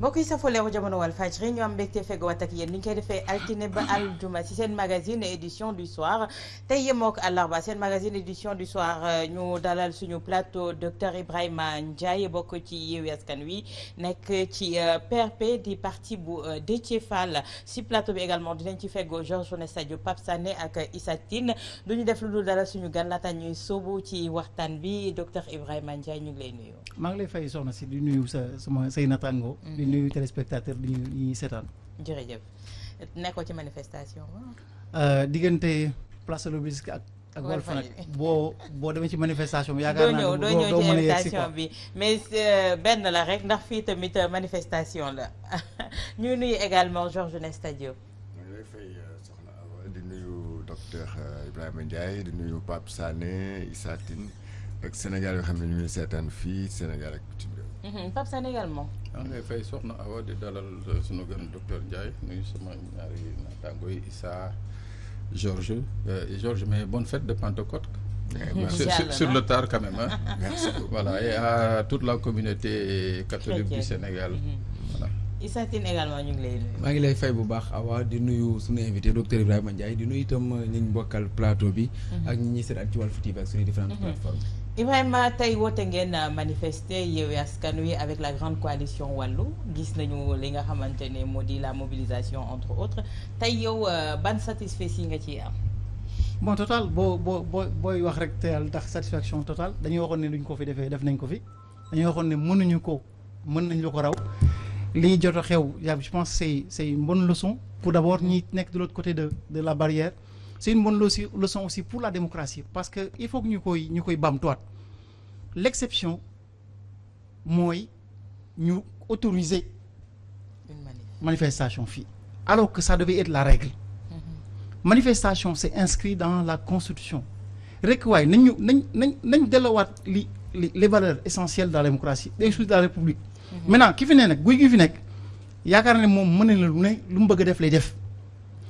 mbokk yi safoo leeru jamono wal fajri ñu am mbégte feggowaat ak yéen ni ñu koy defee altine ba aljuma ci seen magazine édition du soir. Tey yemook àllarba seen magazine édition du soir ñu dalal suñu plateau docteur Ibrahima Ndiaye bokk ci Yewwi Askan Wi nekk ci PRP di parti bu Déthié Fall. Si plateau bi également dinañ ci feggoo Georges Nesta Diop Pape Sané ak Issa Tine. Du ñu def lu dul dalal suñu gan laata ñuy sóobu ci waxtaan bi docteur Ibrahima Ndiaye ñu ngi lay nuyu. maa ngi lay fay soxna si di nuyu sa sama say natango. Di nuyu téléspectateur di ñu ñuy seetaan. jërëjëf. Nekkoo ci manifestation diggante place de l'Obélisque ak ak Walf nag boo boo demee ci manifestation bi yaakaar naa doo ñëw doo ñëw ci invitation bi. Mais benn la rek ndax fii tamit manifestation la. Ñu nuyu également Georges Nesta Diop. maa ngi lay fay soxna Awa. Di nuyu docteur Ibrahima Ndiaye di nuyu Pape Sané Issa Tine ak Sénégal yoo xam ne ñu ngi seetaan fii Sénégal ak bitim réew. Pape Sané également. maa ngi lay fay soxna Awa di dalal sunu gën docteur Ndiaye nuyu sama ñaari naataango yi Issa Georges Georges mais bonne fête de Pentecôte. sur, sur, sur le tard quand même hein. Merci voilà et à toute la communauté catholique du Sénégal. voilà. Issa Tine également ñu ngi lay nuyu. maa ngi lay fay bu baax Awa di nuyu suñu invité docteur Ibrahima Ndiaye di nuyu itam ñi ñu bokkal plateau bi. ak ñi ñuy seetaan ci Walf TV ak suñu différentes plateformes. Ibrahima tey woote ngeen manifester Yewwi Askan Wi avec la grande coalition wàllu gis nañu li nga xamante ne moo di la mobilisation entre autres tey yow ban satisfaction nga ciy am? bon total boo boo boo booy wax rek te yàlla ndax satisfaction totale dañuy waxoon ne duñ ko fi defee def nañ ko fi dañuy waxoon ne mënuñu ko mën nañ lu ko raw li jot a xew je pense c'est c'est une bonne leçon pour d'abord ñi nekk de l'autre côté de de la barrière. C'est une bonne leçon aussi pour la démocratie parce que il faut que ñu koy ñu koy l'exception mooy ñu autoriser manifestation fii alors que ça devait être la règle. Manifestation c'est inscrit dans la constitution. Rek waaye nañ ñu nañ nañ nañ delluwaat li li les valeurs essentielles de la démocratie des choses de la république maintenant ki fi ne nag guy gi fi nekk yaakaar ne moom mën na lu ne lu mu bëgg a def lay def.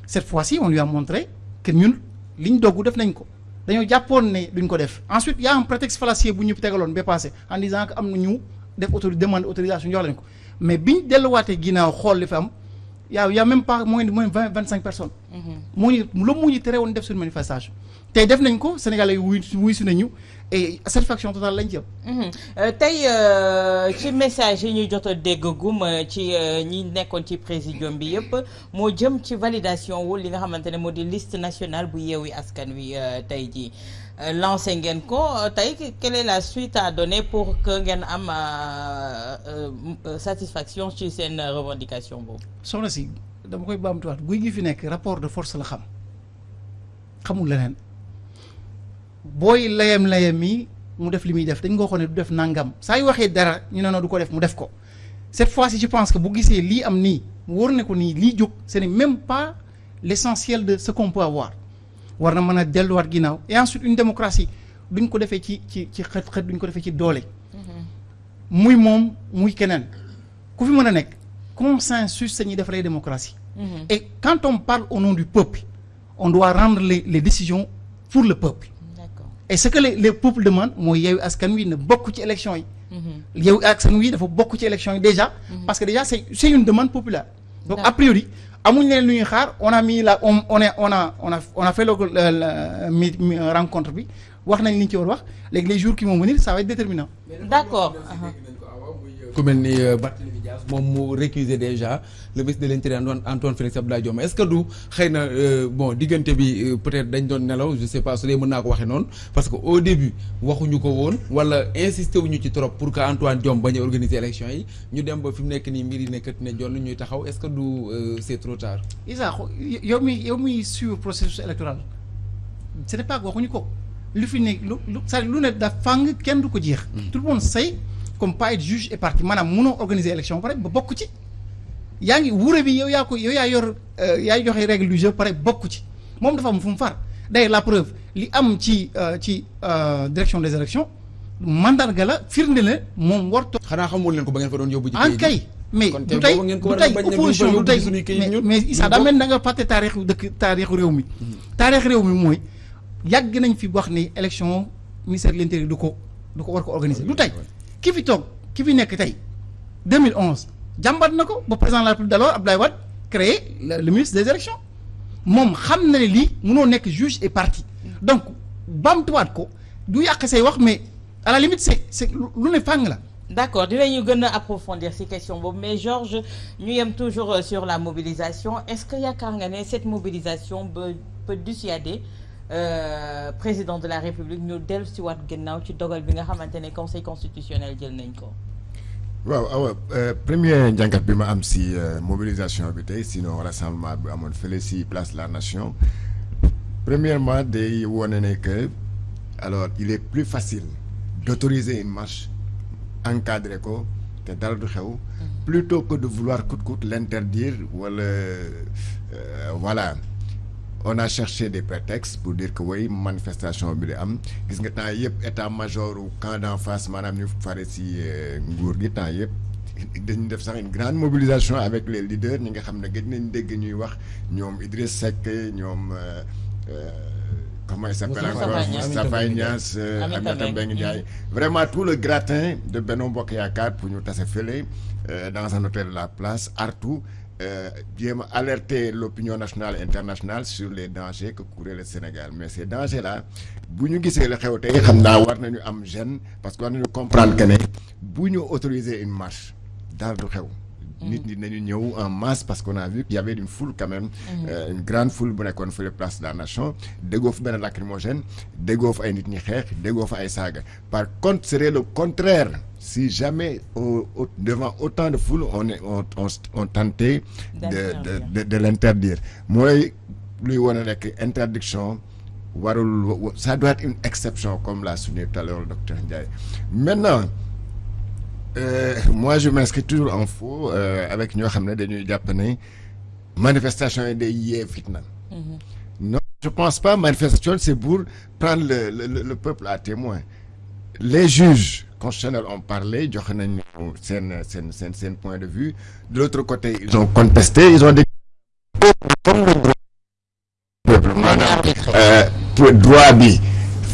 Cette fois-ci on lui a montré que ñun liñ doggu def nañ ko. Dañoo jàppoon ne duñ ko def. Ensuite y a un prétexte fallacieux bu ñu tegaloon ba passé en disant que am na ñu def autori demande autorisation jox lañ ko. Mais biñ delluwaatee ginnaaw xool li fi am yaa y a même pas moins de moins vingt vingt cinq personnes. moo ñu loolu moo ñu tere woon def suñu manifestation. tey def nañ ko Sénégalais yi wuy wuy si nañu et satisfaction totale lañ ci am. tey ci message yi ñu jot a dégg gum ci ñi nekkoon ci présidium bi yëpp moo jëm ci validation wu li nga xamante ne moo di liste nationale bu Yewwi Askan Wi tey jii lancé ngeen ko tey quelle est la suite à donner pour que ngeen am satisfaction ci seen revendication boobu? soxna si dama koy baamtuwaat guy gi fi nekk rapport de force la xam xamul leneen. Booy layam layam yi mu def li muy def dañ nga waxoon ne du def nangam saa yu waxee dara ñu ne non du ko def mu def ko cette fois-ci je pense que bu gisee lii am nii wóor ne ko nii lii jóg ce n'est même pas l'essentiel de ce qu'on peut avoir war na mën a delluwaat ginnaaw et ensuite une démocratie duñ ko defee ci ci ci xët xët duñ ko defee ci doole. muy moom muy keneen ku fi mën a nekk consensus sañuy defaree démocratie. et quand on parle au nom du peuple on doit rendre les les décisions pour le peuple. Et ce que les les peuples demandent mooy Yewwi Askan Wi na bokk ci élection yi. Yewwi Askan Wi dafa bokk ci élection yi déjà. parce que déjà c'est c'est une demande populaire. donc a priori amuñ leen lu ñuy xaar on a mis la on on est on a on a on a fait le mi rencontre bi wax nañ li ñu ci war wax léegi les jours qui vont venir ça va être déterminant. d'accord. ku mel ni Barthélémy Dias moom mu récuser déjà le ministre de l'intérieur Antoine Félix Abdoulaye Diome est-ce que du xëy na bon diggante bi peut-être dañ doon nelaw je sais pas su dee mën naa ko waxee noonu parce que au début waxuñu ko woon wala insister wuñu ci trop pour que Antoine Diome bañ a organiser élection yi ñu dem ba fi mu nekk nii mbir yi nekkat ne jonn ñuy taxaw est-ce que du c'est trop tard? Issa yow mi yow suivre processus électoral ce n'est pas waxuñu ko lu fi ne lu lu lu ne da fàng kenn du ko jeex. tout le monde sait comme pas être juge et partie maanaam mënoo organiser élection pare ba bokk ci. Yaa ngi wuure bi yow yaa ko yow yaa yor yaay joxe règle du jeu pare bokk ci. Moom dafa am fu mu far. D'ailleurs la preuve li am ci ci direction des élections mandarga la firnde la moom warto xanaa xamul leen ko ba ngeen fa doon yóbbu. en kay mais du tey du tey opposition du tey mais Issa daa mel da nga fàtte taarixu dëkk taarixu réew mi. Taarix réew mi mooy yàgg nañ fi wax ni élection ministère de l'intérieur du ko du ko war ko organiser. Du tey ki fi toog ki fi nekk tey 2011 jàmbat na ko président de la République d'alors Abdoulaye Wade créé le, ministre des élections. Moom xam na ne lii mënoo nekk juge et partie donc bamtuwaat ko du yàq say wax mais à la limite c'est c'est lu ne fàng la. D'accord dinañu gën a approfondir ci question boobu mais Georges ñu yem toujours euh, sur la mobilisation. Est-ce yaakaar nga ne cette mobilisation peut dissuader président de la République ñu dellu si waat gannaaw ci dogal bi nga xamante ne conseil constitutionnel jël nañ ko. waaw awa premier njàngat bi ma am si mobilisation bi tey sinon rassemblement bi amoon fële si place de la nation. Premièrement day wone ne que alors il est plus facile d'autoriser une marche encadrer ko te dara du xew plutôt que de vouloir coûte coûte l'interdire wala voilà on a cherché des prétextes pour dire que oui manifestation bi di am. Gis nga temps yëpp état-major ou camp d'en face maanaam ñu fare si nguur gi temps yëpp dañu def sax une grande mobilisation avec les leaders. Ñi nga xam ne gëj nañ dégg ñuy wax ñoom Idriss Seck ñoom comment il s'appelle encore? Moustapha Niasse Aminata Mbengue Ndiaye. vraiment tout le gratin de Benno Bokk Yaakaar pour ñu tase fële dans un hôtel de la place artu a alerter l'opinion nationale et internationale sur les dangers que courait le Sénégal. Mais ces dangers là bu ñu gisee la xew tey xam naa war nañu am gêne parce war nañu comprendre que bu ñu autoriser une marche du xew nit ñi nañu ñëw en masse parce qu'on a vu qu'il y avait une foule quand même. Euh, une grande foule bu nekkoon fële place de la nation. Déggoo benn lacrymogène déggoo fa ay nit ñi xeex déggoo fa ay saaga. Par contre serait le contraire. Si jamais au, au, devant autant de foule on est on on, on tentait de de de, de l'interdire. Mooy luy wane nekk interdiction warul ça doit être une exception comme l'a souligné tout à l'heure le docteur Ndiaye. Maintenant Euh, moi je m'inscris toujours en faux euh, avec ñoo xam ne dañuy jàpp ne manifestation yi day yee fitna. non je pense pas manifestation c'est pour prendre le, le le peuple à témoin les juges constitutionnels ont parlé joxe nañu seen seen seen seen point de vue de l'autre côté ils ont contesté ils ont dit comme le droit peuple maanaam droit bi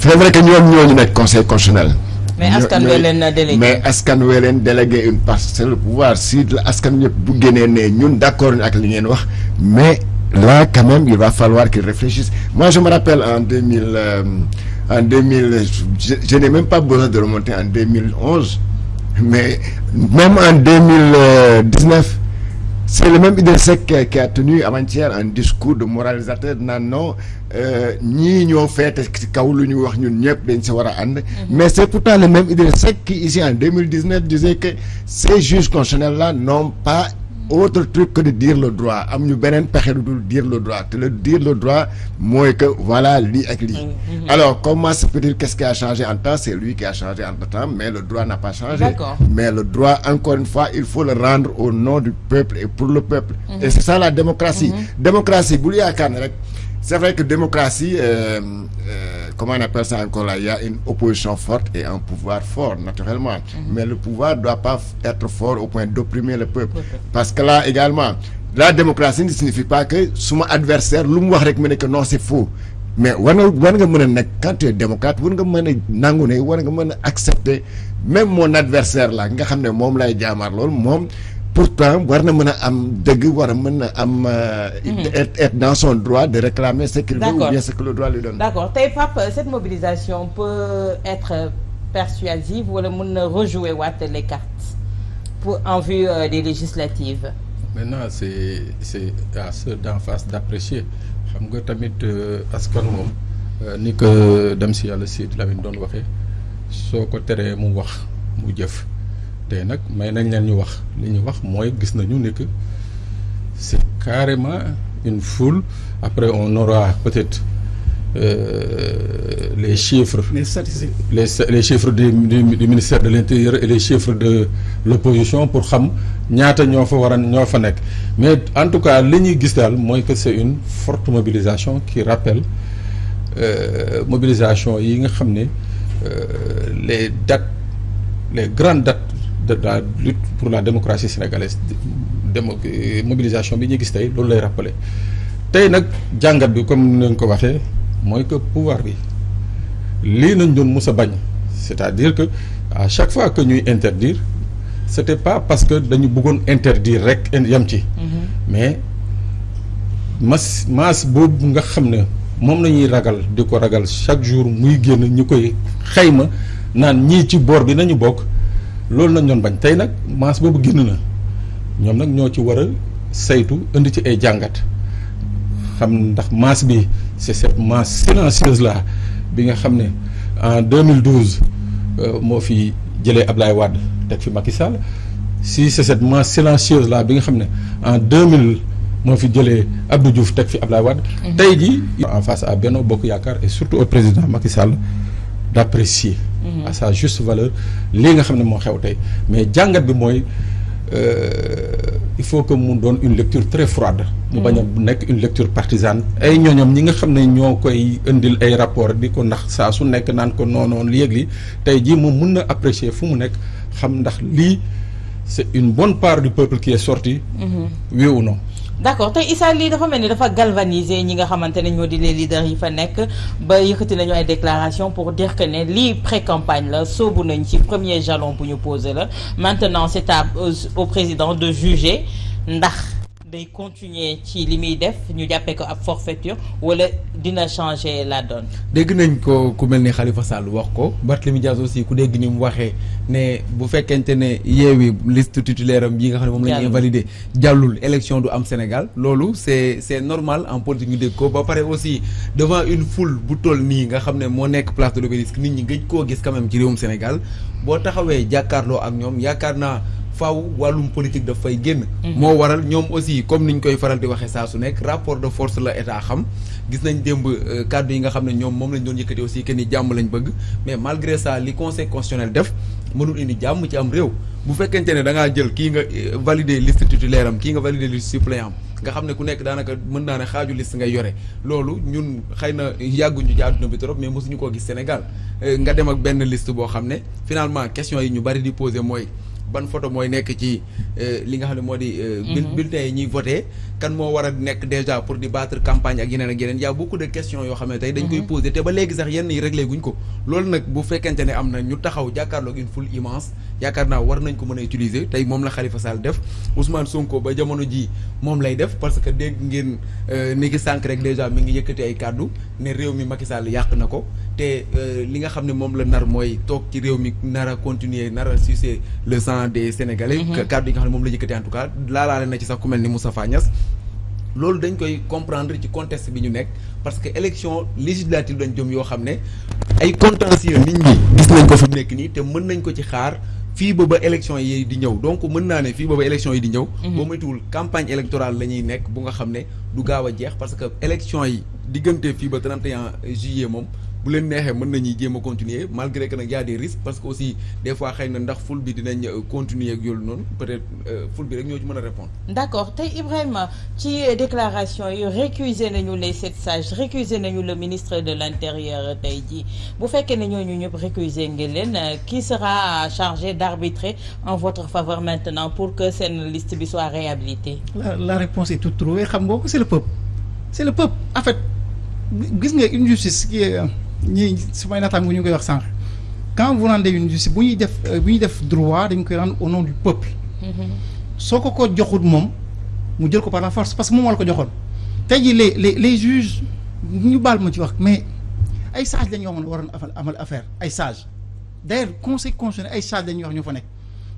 c'est vrai que ñoom ñoo ñu nekk conseil constitutionnel. Mais askan wi leen délégué. mais askan wi leen délégué une parcelle du pouvoir. Si askan ñëpp bu génnee ne ñun d'accord ak li ngeen wax mais là quand même il va falloir qu'ils réfléchissent. Moi je me rappelle en deux mille euh, en deux mille je, je n'ai même pas besoin de remonter en deux mille onze mais même en deux mille dix-neuf c'est le même Idriss Seck qui, a tenu avant-hier un discours de moralisateur non ñëpp dañ si war a ànd. Mais c'est pourtant le même Idriss Seck qui ici en 2019 disait que ces juges constitutionnels là n'ont pas autre truc que de dire le droit. Am ñu beneen pexe lu dul dire le droit. Te le dire le droit mooy que voilà lii ak lii. Alors comment se peut-il qu'est-ce qui a changé en temps c'est lui qui a changé entre-temps mais le droit n'a pas changé. D'accord. mais le droit encore une fois il faut le rendre au nom du peuple et pour le peuple. Et c'est ça la démocratie. Démocratie bul yaakaar ne rek c'est vrai que démocratie euh, euh, comment on appelle ça encore là il y a une opposition forte et un pouvoir fort naturellement. Mais le pouvoir doit pas être fort au point d'opprimer le peuple. Parce que là également la démocratie ne signifie pas que suma adversaire ne que non c'est faux. Mais quand tu es démocrate ne a accepter même mon adversaire là pourtant war na mën a am dëgg war a mën a am être être dans son droit de réclamer ce qu'il veut ou bien ce que le droit lui donne. D'accord. Tey Pape cette mobilisation peut être persuasive wala mën na rejouer waat les cartes pour en vue euh, des législatives? Maintenant c'est c'est à ceux d'en face d'apprécier. Xam nga tamit askan moom ni ko dem si yàlla si Lamine doon waxee soo ko teree mu wax mu jëf tey nag may nañ leen ñu wax. Li ñu wax mooy gis nañu ne que c'est carrément une foule. Après on aura peut-être euh, les chiffres. Les statistiques. Les les chiffres du, du du ministère de l'intérieur et les chiffres de l'opposition pour xam ñaata ñoo fa war a ñoo fa nekk. Mais en tout cas li ñuy gis daal mooy que c'est une forte mobilisation qui rappelle euh, mobilisation yi nga xam ne euh, les dates les grandes dates de la lutte pour la démocratie sénégalaise. Démo mobilisation bi ñuy gis tey loolu lay rappeler. Tey nag jàngat bi comme nga ko waxee mooy que pouvoir bi lii nañ doon mus a bañ. C'est-à-dire que à chaque fois que ñuy interdire c'était pas parce que dañu bëggoon interdire rek yam ci. Mais mas maas boobu nga xam ne moom la ñuy ragal di ko ragal chaque jour muy génn ñu koy xayma naan ñii ci boor bi nañu bokk loolu lañ doon bañ. Tey nag maas boobu génn na. Ñoom nag ñoo ci war a saytu indi ci ay jàngat. Xam ndax masse bi c'est cette masse silencieuse là bi nga xam ne en 2012 moo fi jëlee Ablaye Wade teg fi Macky Sall. Si c'est cette masse silencieuse là bi nga xam ne en 2000 moo fi jëlee Abdou Diouf teg fi Ablaye Wade. tey jii en face à Benno Bokk Yaakaar et surtout au président Macky Sall d'apprécier. À sa juste valeur lii nga xam ne moo xew tey. Mais jàngat bi mooy. il faut que mu doon une lecture très froide. Mu bañ a nekk une lecture partisane. Ay ñooñom ñi nga xam ne ñoo koy indil ay rapport di ko ndax saa su nekk naan ko non non li yëg li tey jii moom mun na apprécier fu mu nekk xam ndax lii c'est une bonne part du peuple qui est sorti. Oui ou non? D'accord. Tey Issa lii dafa mel ni dafa galvaniser ñi nga xamante ne ñoo di les leaders yi fa nekk. Ba yëkkati nañu ay déclaration pour dire que ne lii pré-campagne la soobu nañ ci premier jalon bu ñu posé la. Maintenant c'est à au président de juger ndax day continuer ci li muy def ñu jàppee ko ab forfaiture wala dina changer la donne. dégg nañ ko ku mel ni Khalifa Sall wax ko Barthélémy Dias aussi ku dégg ni mu waxee ne bu fekkente ne yeewi liste titulaire am yi nga xam ne moom la jàllul élection du am Sénégal. Loolu c'est c'est normal en politique ñu dégg ko. Ba pare aussi devant une foule bu toll nii nga xam ne moo nekk place de l'Obélisque nit ñi gëj koo gis quand même ci réewum Sénégal. Boo taxawee jàkkaarloo ak ñoom yaakaar naa faaw wàllum politique daf fay génn. moo waral ñoom aussi comme niñ koy faral di waxee saa su nekk rapport de force la état xam. gis nañ démb kàddu yi nga xam ne ñoom moom lañ doon yëkkati aussi que ni jàmm lañ bëgg. mais malgré ça li conseil constitutionnel def mënul indi jàmm ci am réew. bu fekkente ne da ngaa jël kii nga valider liste titulaire am kii nga valider liste suppléant am nga xam ne ku nekk daanaka mën naa ne xaaju liste ngay yore. loolu ñun xëy na yàgguñu ci àdduna bi trop mais mosuñu koo gis Sénégal. Nga dem ak benn liste boo xam ne finalement question yi ñu bari di poser mooy. Ban photo mooy nekk ci li nga xam ne moo di. bulletins yi ñuy voté kan moo war a nekk déjà pour di battre campagne ak yeneen ak yeneen y a beaucoup de questions yoo xam ne tey dañ koy poser te ba léegi sax yenn yi réglé guñ ko. loolu nag bu fekkente ne am na ñu taxaw jàkkaarloog une foule immense yaakaar naa war nañ ko mën a utiliser tey moom la Khalifa Sall def Ousmane Sonko ba jamono ji moom lay def parce que dégg ngeen ni ngi sànq rek déjà mi ngi yëkkati ay kàddu ne réew mi Macky Sall yàq na ko te li nga xam ne moom la nar mooy toog ci réew mi nar a continuer nar a sucer le sang des Sénégalais. kàddu yi nga xam ne moom la en tout cas laalaale na ci sax ku mel ni Moustapha Niass. loolu dañ koy comprendre ci contexte bi ñu nekk parce que élection législative dañ jëm yoo xam ne ay contentieux nit ñi gis nañ ko fi mu nekk nii te mën nañ ko ci xaar fii ba ba élection yi di ñëw donc mën naa ne fii ba ba élection yi di ñëw boo moytuwul campagne électorale la ñuy nekk bu nga xam ne du gaaw a jeex parce que élection yi diggante fii ba 31 juillet moom bu leen neexee mën nañuy jéem a continuer malgré que nag y a des risques parce que aussi des fois xëy na ndax ful bi dinañ continuer ak yoolu noonu peut-être ful bi rek ñoo ci mën a répondre. D'accord. Tey Ibrahima ci déclaration yi récuser nañu les sept sages récuser nañu le ministre de l'intérieur tey jii. Bu fekkee ne ñooñu ñëpp récuser ngeen leen qui sera chargé d'arbitrer en votre faveur maintenant pour que seen liste bi soit réhabilitée? La la réponse est toute trouvée. Xam nga ko c'est le peuple. C'est le peuple. En fait gis nga une justice qui est ñii su may naataango ñu ngi koy wax sànq quand vous rendez une justice bu ñuy def bu ñuy def droit dañ koy rendre au nom du peuple. soo ko ko joxut moom mu jël ko par la force parce que moom la ko joxoon. tey jii les les les juges ñu baal ma ci wax mais ay sages lañ yoo waroon amal amal affaire ay sages d'ailleurs conseil constitutionnel ay sages lañuy wax ñoo fa nekk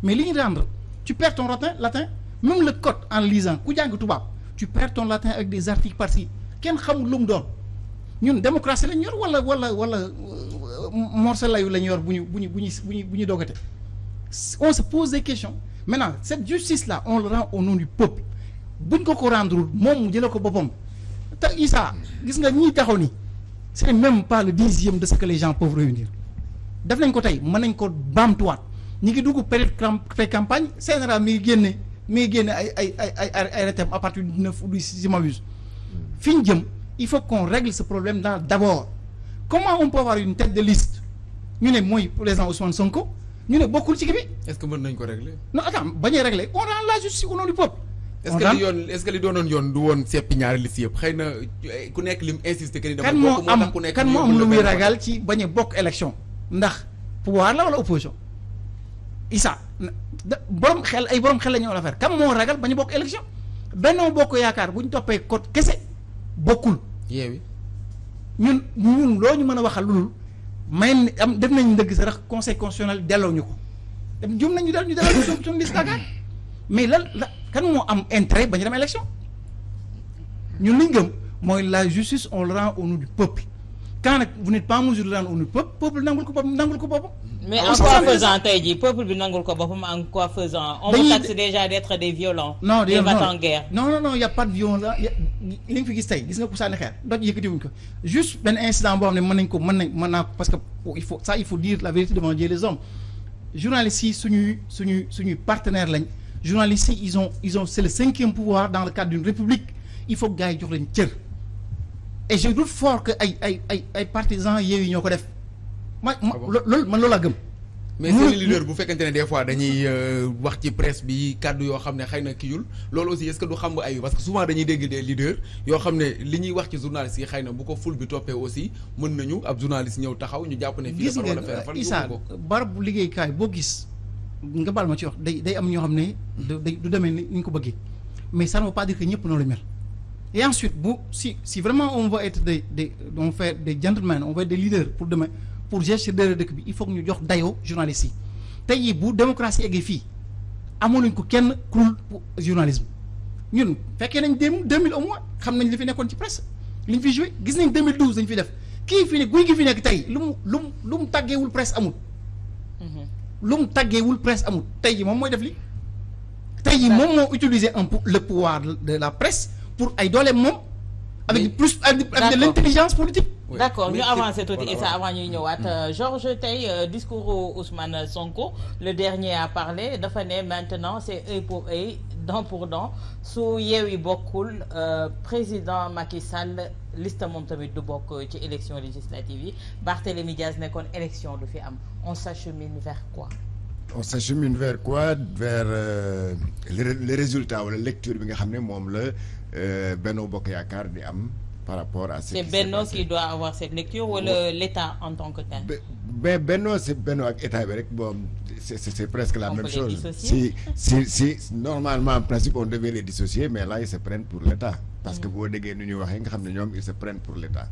mais li ñu rendre tu perds ton latin latin même le code en lisant ku jàng tubaab tu perds ton latin avec des articles par-ci kenn xamul lu mu doon. Ñun démocratie lañ yor wala wala wala morceau layu lañ yor on se pose des questions. Maintenant cette justice là on le rend au nom du peuple. Buñ ko ko rendre moom mu jëlee ko ni même pas le dixième de ce que les gens peuvent réunir. Def nañ ko tey mën nañ ko baamtuwaat. Ñi ngi dugg pré-campagne général mi à partir du du il faut qu'on règle ce problème d'abord. Comment on peut avoir une tête de liste? Ñu ne mooy président Ousmane Sonko ñu ne bokkul ci kii bi. est-ce que mën nañ ko régler? non attends bañ a régler. On rend la justice au nom du peuple. est-ce que li yoon est-ce que li doonoon yoon du woon seppi ñaari liste yëpp? Xëy na ku nekk lim insister que ni dama kan moo bokk am ku nekk kan moo am lu muy ragal ci bañ a bokk élection? Ndax pouvoir la wala opposition? Issa borom xel ay borom xel la ñu war a faire kam moo ragal ba ñu bokk élection? Benno Bokk Yaakaar bu ñu toppee code kese bokkul. Yeewi ñun ñun loo ñu mën a waxal lu may am def nañ ndëgg sa rax conseil constitutionnel delloo ñu ko. Jum nañu del ñu delloo ñu suñu liste Dakar mais lan la kan moo am intérêt ba ñu la justice le rend au nom du peuple quand nag vous n'êtes pas en mesure de rendre au peuple peuple nangul ko boppam nangul ko boppam. mais en quoi faisant tey jii peuple bi nangul ko boppam en quoi faisant? on vous taxe déjà d'être des violents. non des battants en guerre. non non non y a pas de violence li nga fi gis tey gis nga ko sànni xeer doj yëkkati wuñ ko juste benn incident boo xam ne mën nañ ko mën nañ mën naa parce que il faut ça il faut dire la vérité devant Dieu les hommes journalistes yi suñuy suñuy suñuy partenaires lañ journalistes yi ils ont ils ont c'est le cinquième pouvoir dans le cadre d'une république il faut que gars yi jox leen cër et je doute fort que ay ay ay ay partisans Yewwi ñoo ko def ma ma loolu man loolu laa gëm. mais seen leader bu fekkente ne des fois dañuy wax ci presse bi kàddu yoo xam ne xëy na kiyul loolu aussi est-ce que du xam nga ay parce que souvent dañuy dégg des leaders yoo xam ne li ñuy wax ci journaliste yi xëy na bu ko ful bi toppee aussi mën nañu ab journaliste ñëw taxaw ñu jàpp ne. fii gis nga Issa barab bu liggéeykaay boo gis nga baal ma ci wax day day am ñoo xam ne. du demee ni ñu ko bëggee mais ça ne veut pas dire que ñëpp noonu la mel. Et ensuite si si vraiment on veut être des des on fait des gentlemen on veut être des leaders pour demain. pour gestion de dëkk bi il faut que ñu jox dayoo journalistes yi. Tey jii bu démocratie eggee fii amoon ko kenn kurul journalisme. Ñun fekkee nañ dem 2000 au moins xam nañ li fi nekkoon ci presse li ñu fi joué gis nañ 2012 dañ fi def. Kii fi ne guy gi fi nekk tey lu mu lu mu lu mu tàggeewul presse amul. lu mu tàggeewul presse amul. Tey jii moom mooy def li tey jii moom moo utiliser un le pouvoir de la presse pour ay dooleem moom. avec plus avec de l'intelligence politique. Oui. d'accord ñu avancer tuuti voilà, Issa avant ñuy ñëwaat. Mmh. Georges tey euh, discours Ousmane Sonko le dernier a parlé dafa ne maintenant c'est œil pour œil dent pour dent. Su Yewwi bokkul euh, président Macky Sall liste moom tamit du bokk ci élection législative yi. Barthélémy Diaz nekkoon élection du fi am. On s'achemine vers quoi? On s'achemine vers quoi? Vers euh, les, les résultats wala lecture bi nga xam ne moom la Benno di am par rapport à ce c'est Benno qui doit avoir cette lecture ouais. l'État en tant que tel? mais Benno c'est Benno ak État bon c'est presque la on même chose. si si si normalement en principe on devait les dissocier mais là ils se prennent pour l'État. Parce que nga xam ne ñoom ils se prennent pour l'État.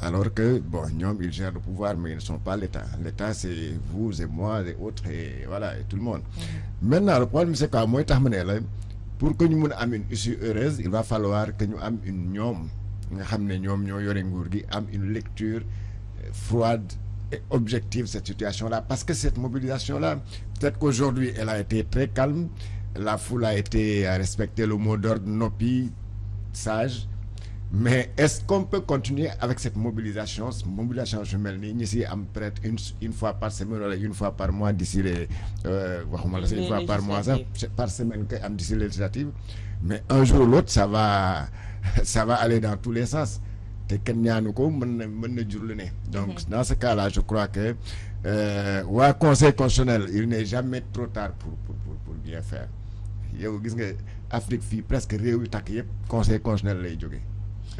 Alors que bon ils gèrent le pouvoir mais ils ne sont pas l'État. l'État c'est vous et moi et autres et voilà et tout le monde. Mmh. maintenant le problème c'est quoi? Mooy pour que ñu mun a am une issue heureuse il va falloir que ñu am une une lecture froide et objective cette situation-là. Parce que cette mobilisation-là peut-être qu'aujourd'hui elle a été très calme. La foule a été respecter le mot d'ordre noppi sage mais est-ce qu'on peut continuer avec cette mobilisation mobilisation su mel nii ñi si am peut-être une une fois par semaine wala une fois par mois d'ici les waxuma la une fois par mois sax par semaine kay am d'ici les législatives. Mais un jour ou l'autre ça va ça va aller dans tous les sens. Te kenn ñaanu ko mën na mën na jur lu ne. Donc dans ce cas-là je crois que waa conseil constitutionnel il n'est jamais trop tard pour pour pour bien faire. Yow gis nga Afrique fii presque réew yu takk yëpp conseil constitutionnel lay jógee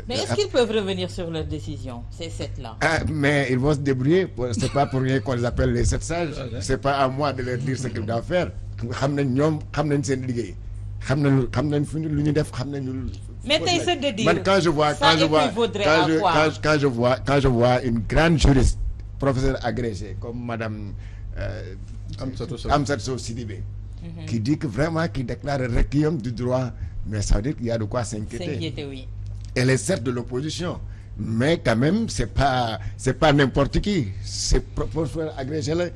mais est-ce qu'ils peuvent revenir sur leur décision ces sept-là? Ah mais ils vont se débrouiller. C'est pas pour rien qu'on les appelle les sept sages. C'est pas à moi de leur dire ce qu'ils doivent faire. Mais de dire quand je vois quand je vois quand je quand, quand je vois quand je vois une grande juriste professeure agrégée comme madame euh, Amsatou Sidibé mm-hmm. qui dit que vraiment qui déclare le requiem du droit mais ça veut dire qu'il y a de quoi s'inquiéter oui elle est certes de l'opposition mais quand même c'est pas c'est pas n'importe qui. C'est professeur agrégé la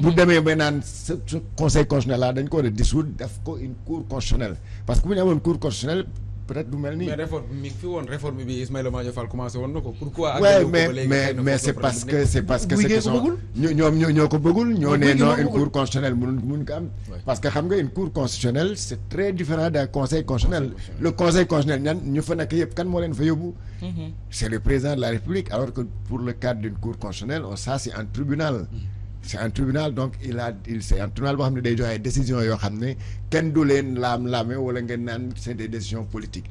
bu demee ba naan ce conseil constitutionnel là dañ ko war a dissoudre ko une cour constitutionnelle. Parce que bu ñu amoon cour constitutionnelle peut-être du mel nii. mais réforme mi ngi fi woon réforme bi Ismaïla Madior Fall commencé woon na ko pourquoi. ouais, mais mais mais c'est parce que c'est parce que c'est ñoom ñoo ñoo ko bëggul. ñoo ne non une cour constitutionnelle mënuñ mënuñ ko am. parce que xam nga une cour constitutionnelle c'est très différent d'un conseil constitutionnel. le conseil constitutionnel ñan ñu fa nekk yëpp kan moo leen fa yóbbu? c'est le président de la République alors que pour le cadre d'une cour constitutionnelle ça c'est un tribunal. C'est un tribunal donc il a il c'est un tribunal boo xam ne day joxe décision yoo xam ne kenn du leen laam-laame wala ngeen naan c'est des décisions politiques.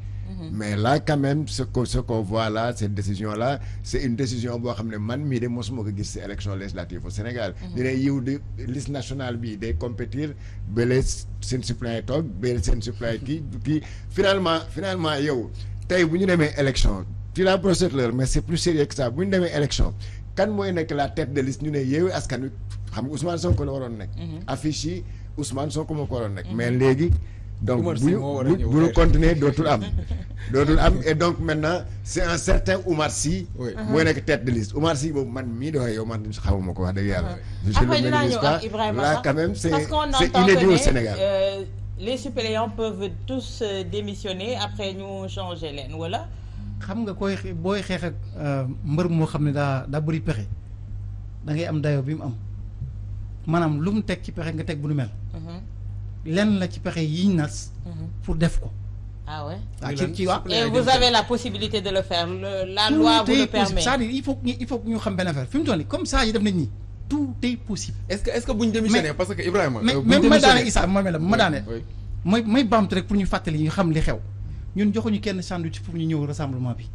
Mais là quand même ce que ce qu'on voit là cette décision là c'est une décision boo xam ne man mii de mosuma ko gis ci élection législative au Sénégal. Ñu ne yiw de liste nationale bi day compétir bale seen suppléant toog bale seen suppléant kii kii. Finalement finalement yow tey bu ñu demee élection tu la procédure mais c'est plus sérieux que ça. Bu ñu demee élection kan mooy nekk la tête de liste ñu ne Yewwi Askan Wi xam nga Ousmane Sonko la waroon nekk. Affiche yi Ousmane Sonko moo ko waroon nekk. Mais léegi donc bu ñu moo war a bu ñëw. bu ñu xeex. continuer dootul am. Dootul am. Et donc maintenant c'est un certain Oumar Sy mooy nekk tête de liste. Oumar Sy boobu man mii doxee yow man xamuma ko wax dëgg yàlla. Je après le là quand même inédit que au Sénégal. euh, les suppléants peuvent tous euh, démissionner après ñu changer leen wala. Xam nga koy booy xeex ak euh, mbër moo xam ne daa daa bëri pexe da ngay am dayo bi mu am. Maanaam lu mu teg ci pexe nga teg bu nu mel. Lenn la ci pexe yiñ nas pour def ko. Ah ouais? waa Ñu ci lan ci waa suppléant et vous avez la possibilité de le faire. La loi vous le permet. c'est-à-dire il faut que ñu il faut que ñu xam benn affaire. Fi mu toll nii comme ça yi def nañ nii. Tout est possible. Est-ce que est-ce que bu ñu démissionné parce que Ibrahima. mais euh, mais ma daane Issa ma mel ma daane mooy may baamtu rek pour ñu fàttali ñu xam li xew ñun joxuñu kenn sandwich pour ñu ñëw rassemblement bi.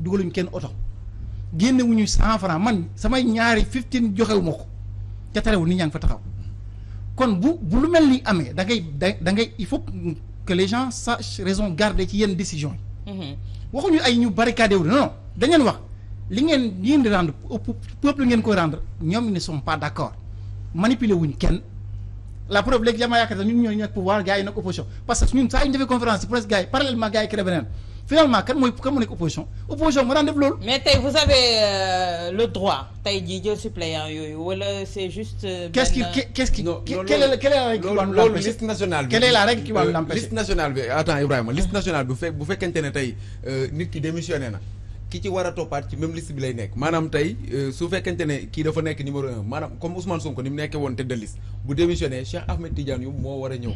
Dugaluñu kenn oto. Génnewuñu cent franc man samay ñaari fifteen joxewuma ko. Ca terewul nit ñaa ngi fa taxaw. Kon bu bu lu mel ni amee da ngay da da ngay il faut que les gens sachent raison garder ci yenn décision yi. Mhm. waxuñu ay ñu barricadé wu non dañ leen wax li ngeen ngeen di rendre peuple ngeen koy rendre ñoom ils ne sont pas d'accord. Manipuler wuñ kenn. La preuve léegi jamaa yaakaar ñun ñoo nekk pouvoir gars yi nekk opposition. Parce que ñun saa yu ñu defee conférence yi presque gars yi parallèlement gars yi créé beneen. Finalement kan mooy kan mu nekk opposition? Opposition moo daan def loolu. Mais tey vous avez euh, le droit tey jii jël suppléant yooyu wala c'est juste. euh, qu'est-ce qui qu'est-ce quelle est la quelle est la règle qui va nous liste nationale bi quelle est la règle qui va nous Euh, l'empêcher? liste nationale bi attends Ibrahima liste nationale bi bu fekk bu fekkente ne tey nit ki démissionné na ki ci war a toppaat ci même liste bi lay nekk. Maanaam tey su fekkente ne kii dafa nekk numéro un maanaam comme Ousmane Sonko ni mu nekkee woon tête de liste bu démissionné Cheikh Ahmed Tidiane Youm moo war a ñëw.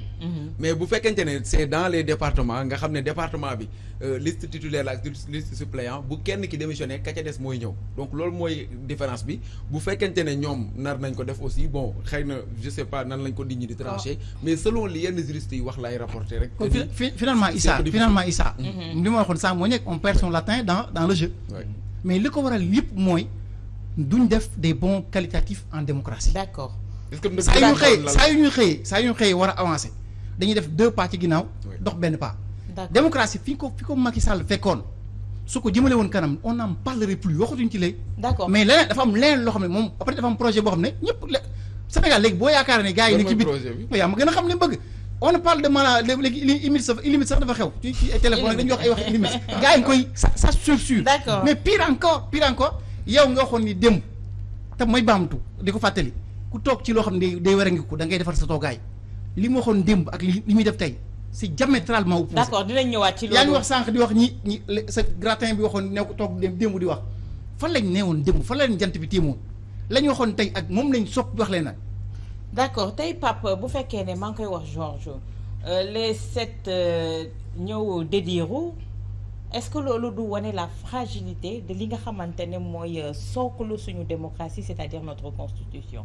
Mais bu fekkente ne c'est dans les départements nga xam ne département bi euh, liste titulaire la ak liste suppléant bu kenn ki démissionné ka ca des mooy ñëw. Donc loolu mooy différence bi. Bu fekkente ne ñoom nar nañ ko def aussi bon xëy na je sais pas nan lañ ko nit ñi di trancher mais selon li yenn juristes yi wax laay rapporter rek finalement Issa un peu difficile. finalement Issa li ma waxoon sànq moo nekk on perd son latin dans dans le jeu. Mais li ko waral yëpp mooy duñ def des bons qualitatifs en démocratie. D'accord. Est-ce que saa yu la- saa yu ñu xëyee saa yu ñu xëyee war a avancer. Dañuy def deux pas ci ginnaaw Oui. dox benn pas. D'accord. Démocratie fi ko fi ko Macky Sall fekkoon su ko jëmale woon kanam on n'en parlerait plus waxatuñ ci léegi. D'accord. Mais leneen dafa am leneen loo xam ne moom après dafa am projet boo xam ne ñëpp le Sénégal léegi boo yaakaar ne gars yi ne ci biir yaa ma gën a xam li mu bëgg. On parle de mala léegi ili imite sax ilimite sax dafa xew ci ci ay téléphone dañuy wax ay wax ilimite gars yi ngi koy ça ça sursure D'accord. mais pire encore pire encore yow nga waxoon ni démb te mooy baamtu di ko fàttali ku toog ci loo xam ne day day war a ngi ko da ngay defar sa toogaay. Li mu waxoon démb ak li li muy def tey c'est diamétralement opposé. D'accord dinañ ñëwaat ci loolu. yaa ngi wax sànq di wax ñi ñi le- sa gratin bi waxoon ne ko toog démb démb di wax. Fan lañ neewoon démb? Fan lañ jant bi téemoon? Lañ waxoon tey ak moom lañ sopp wax leen nag d'accord tey Pape bu fekkee ne maa ngi koy wax Georges les sept ñëw dédiru est-ce que loolu du wane la fragilité de li nga xamante ne mooy euh, sooklu suñu démocratie c'est-à-dire notre constitution?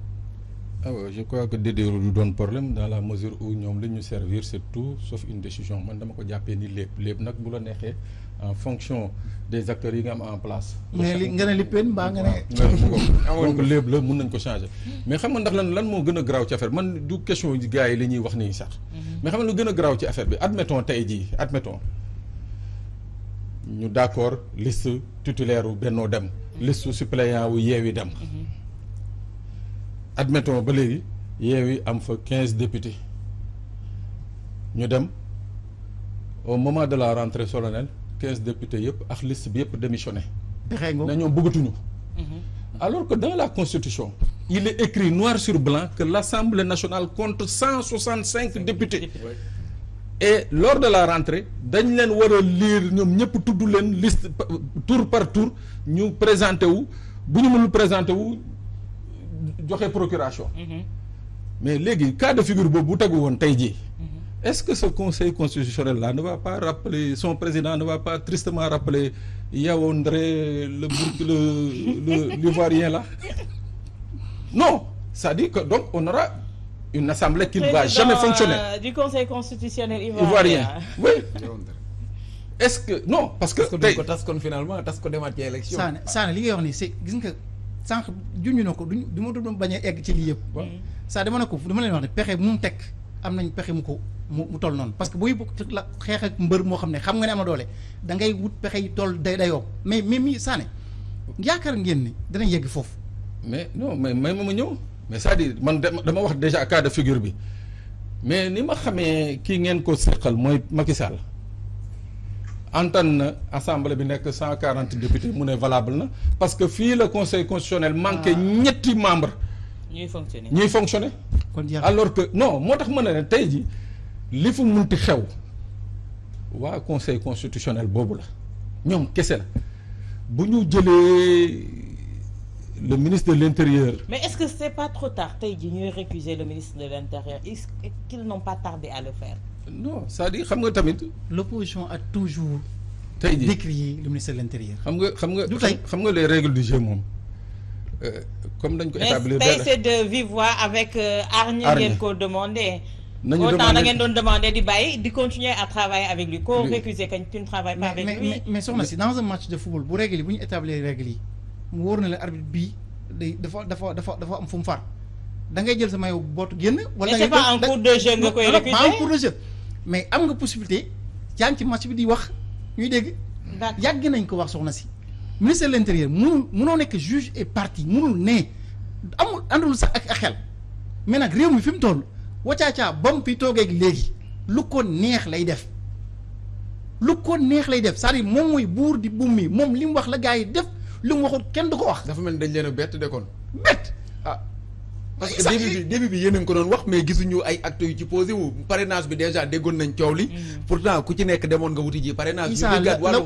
Ah ouais, je crois que dédéeru du doon problème dans la mesure où ñoom li ñu servir c'est tout sauf une décision. Nag bu la neexee en fonction des acteurs am en place. ne ne pen mbaa nga ne waaw donc mun nañ ko changer. Mais xam nga ndax lan lan moo gën a garaaw ci affaire man du question yi gars wax nii sax. mais lu gën a garaaw ci affaire bi? Admettons admettons. Ñu d'accord liste titulaire wu Benno dem. liste suppléant wu Yewwi dem. Admettons ba léegi Yewwi am fa quinze députés. Ñu dem au moment de la rentrée solennelle quinze députés yëpp ak liste bi yëpp démissionné. na ñoom bëggatuñu. Alors que dans la constitution il est écrit noir sur blanc que l'Assemblée nationale compte cent soixante cinq députés et lors de la rentrée dañ leen war a lire ñoom ñëpp tudd leen liste tour par tour ñu présenté wu. Bu ñu mënul présenté wu joxe procuration. Mais léegi cas de figure boobu bu tegu woon tey jii est-ce que ce conseil constitutionnel là ne va pas rappeler son président ne va pas tristement rappeler Yaoundé le le le l'ivoirien là? Non c'est-à-dire que donc on aura une assemblée qui ne va jamais fonctionner. euh, du conseil constitutionnel ivoirien. Ivoirien. oui. Est-ce que non parce que parce que tey kon finalement tas ko demaat ci élection. Li wax nii c'est gis nga sànq junj na ko duñ du ma doon bañ a egg ci lii yëpp. saa dama ne ko dama leen wax ne pexe mu teg am nañ pexe mu ko mu mu toll noonu. Parce que buy bokk la xeex ak mbër moo xam ne xam nga ne ama doole da ngay wut pexe yi toll day dayoo. Mais mais mi Saane yaakaar ngeen ni danañ yegg foofu. mais non mais may ma ma ñëw. Mais c'est-à-dire man dama wax déjà cas de figure bi. Mais ni ma xamee kii ngeen ko seqal mooy Macky Sall antan na assemblée bi nekk cent quarante députés mu ne valable na parce que fii le conseil constitutionnel manqué ñetti membre ñuy fonctionner. ñuy fonctionner. Alors que non moo tax ma ne tey ji li fu munti xew waa conseil constitutionnel boobu la ñoom kese la. Bu ñu jëlee le ministre de l'intérieur. Mais est-ce que c'est pas trop tard jii ñuy récuser le ministre de l'intérieur? Est-ce qu'ils n'ont pas tardé à le faire? Non c'est-à-dire xam nga tamit l'opposition a toujours tey jii décrié le ministre de l'intérieur. xam nga xam nga Du tey. xam nga les règles du jeu moom euh, comme dañ ko mais établir tey benn c'est de vive voix avec euh, Argne. ngeen ko demandé. nañu autant da demander ngeen doon demander di bàyyi di continuer à travailler avec lui ko Lui. récuser kañ tu ne travailles pas mais avec mais lui. mais mais soxna si dans un match de football bu règle yi bu ñu établir règle yi mu wóor na la arbitre bii day dafa dafa dafa dafa am fu mu far da ngay jël sa maillot bootu génn. wala Mais da c'est ngay pas en cours de jeu nga koy récuser. pas en cours de jeu mais am nga possibilité yaa ngi ci match bi di wax ñuy dégg. Yàgg nañ ko wax soxna si. Ministre de nekk juge et partie ne. Amul àndul sax ak ak xel. Mais nag réew mi fi mu toll wacaacaa ba mu fi toogee ak léegi lu ko neex lay def. Lu ko neex lay def c'est-à-dire moom mooy buur di buum mi moom li mu wax la gars yi def li mu waxul kenn du ko wax. Dafa mel ni dañ leen a bett de kon. bett parce que début bi début bi yéen a ngi ko doon wax mais gisuñu ay actes yu ci posé wu. Parrainage bi déjà déggoon nañ coow li. pourtant ku ci nekk demoon nga wuti ji parrainage. Ñu déggaat la- la-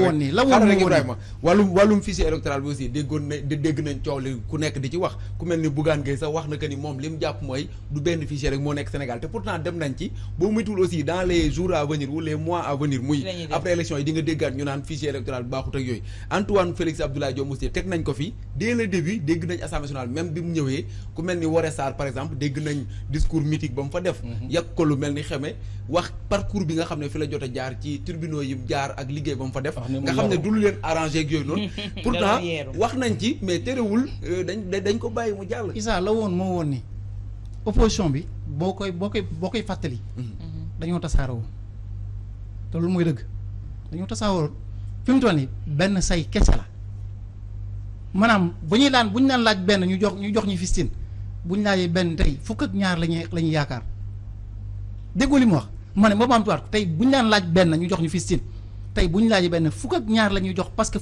woon la woon rek. Ibrahima. Wàllum wàllum fichier électoral bi aussi déggoon na dé- dégg nañ coow li ku nekk di ci wax. Ku mel ni Bougane Gueye sax wax na que ni moom li mu jàpp mooy du benn fichier rek moo nekk Sénégal. Te pourtant dem nañ ci. Boo muytul aussi dans les jours à venir ou les mois à venir muy après élection yi di nga déggaat ñu naan fichier électoral baaxut ak yooyu. Antoine Félix Abdoulaye Diome aussi teg nañ ko fi. Dès le début dégg nañ assemblée nationale même bi mu ñëwee ku mel ni Woré Sarr par exemple dégg nañ discours mythique ba mu fa def. Yàq ko lu mel ni xeme wax parcours bi nga xam ne fi la jot a jaar ci tribunaux yi jaar ak liggéey ba mu fa def. Nga xam ne du lu leen arrangé ak yooyu noonu. Pourtant wax nañ ci mais terewul euh, dañ dañ- ko bàyyi mu jàll. Issa la woon moo woon ni opposition bi boo koy boo koy boo koy fàttali. Dañoo tasaaroo. Te loolu mooy dëgg. Dañoo tasaaroo. Fi mu toll nii benn say kese la. Maanaam bu ñuy daan bu ñu daan laaj benn ñu jox ñu jox ñu fistin bu ñu laajee benn tey fukk ak ñaar la ñuy la ñuy yaakaar. Déggoo li mu wax? Ma ne ma baamtuwaat ko. Tey bu ñu daan laaj benn ñu jox ñu fistin tey buñ laajee benn fukk ak ñaar la ñuy jox parce que